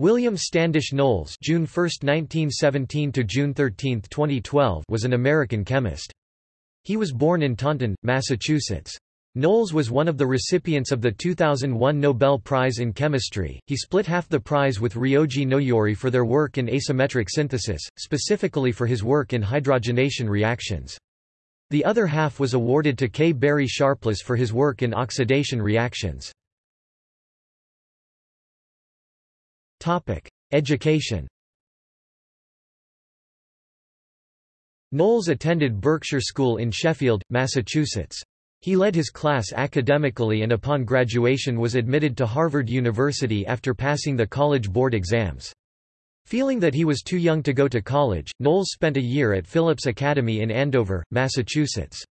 William Standish Knowles June 1, 1917 to June 13, 2012 was an American chemist. He was born in Taunton, Massachusetts. Knowles was one of the recipients of the 2001 Nobel Prize in Chemistry. He split half the prize with Ryoji Noyori for their work in asymmetric synthesis, specifically for his work in hydrogenation reactions. The other half was awarded to K. Barry Sharpless for his work in oxidation reactions. Education Knowles attended Berkshire School in Sheffield, Massachusetts. He led his class academically and upon graduation was admitted to Harvard University after passing the College Board exams. Feeling that he was too young to go to college, Knowles spent a year at Phillips Academy in Andover, Massachusetts.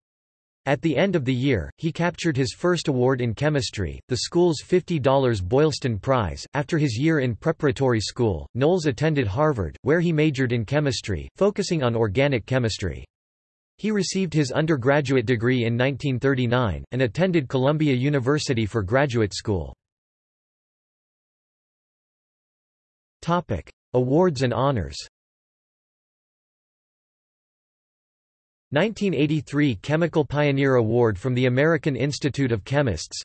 At the end of the year, he captured his first award in chemistry, the school's $50 Boylston Prize. After his year in preparatory school, Knowles attended Harvard, where he majored in chemistry, focusing on organic chemistry. He received his undergraduate degree in 1939, and attended Columbia University for graduate school. Awards and honors 1983 Chemical Pioneer Award from the American Institute of Chemists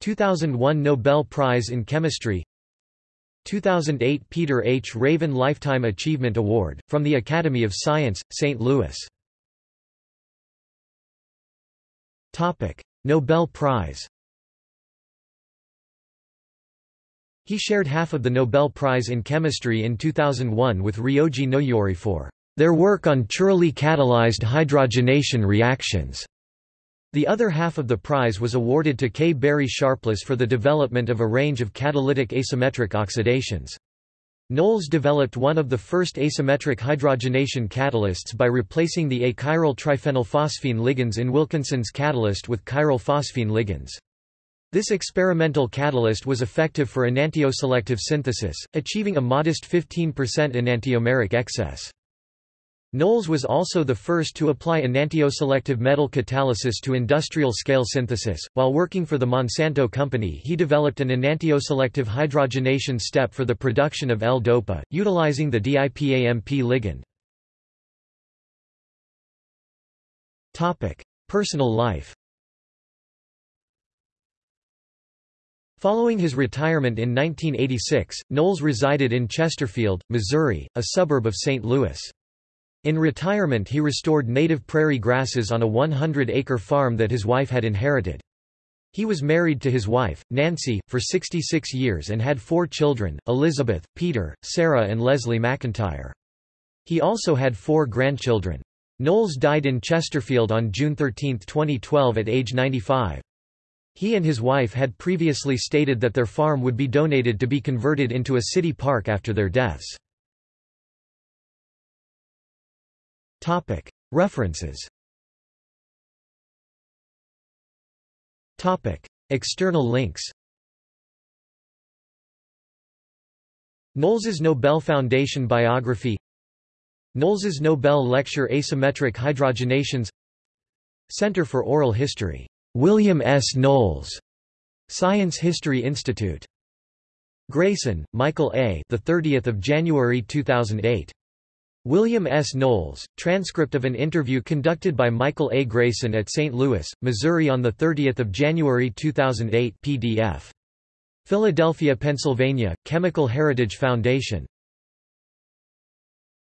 2001 Nobel Prize in Chemistry 2008 Peter H. Raven Lifetime Achievement Award, from the Academy of Science, St. Louis Nobel Prize He shared half of the Nobel Prize in Chemistry in 2001 with Ryoji Noyori for their work on chirally catalyzed hydrogenation reactions. The other half of the prize was awarded to K. Barry Sharpless for the development of a range of catalytic asymmetric oxidations. Knowles developed one of the first asymmetric hydrogenation catalysts by replacing the achiral triphenylphosphine ligands in Wilkinson's catalyst with chiral phosphine ligands. This experimental catalyst was effective for enantioselective synthesis, achieving a modest 15% enantiomeric excess. Knowles was also the first to apply enantioselective metal catalysis to industrial-scale synthesis. While working for the Monsanto Company he developed an enantioselective hydrogenation step for the production of L-DOPA, utilizing the DIPAMP ligand. Topic: Personal life Following his retirement in 1986, Knowles resided in Chesterfield, Missouri, a suburb of St. Louis. In retirement he restored native prairie grasses on a 100-acre farm that his wife had inherited. He was married to his wife, Nancy, for 66 years and had four children, Elizabeth, Peter, Sarah and Leslie McIntyre. He also had four grandchildren. Knowles died in Chesterfield on June 13, 2012 at age 95. He and his wife had previously stated that their farm would be donated to be converted into a city park after their deaths. References External links Knowles's Nobel Foundation biography Knowles's Nobel Lecture Asymmetric Hydrogenations Center for Oral History, William S. Knowles, Science History Institute. Grayson, Michael A. The 30th of January 2008. William S. Knowles, transcript of an interview conducted by Michael A. Grayson at St. Louis, Missouri on 30 January 2008 PDF. Philadelphia, Pennsylvania, Chemical Heritage Foundation.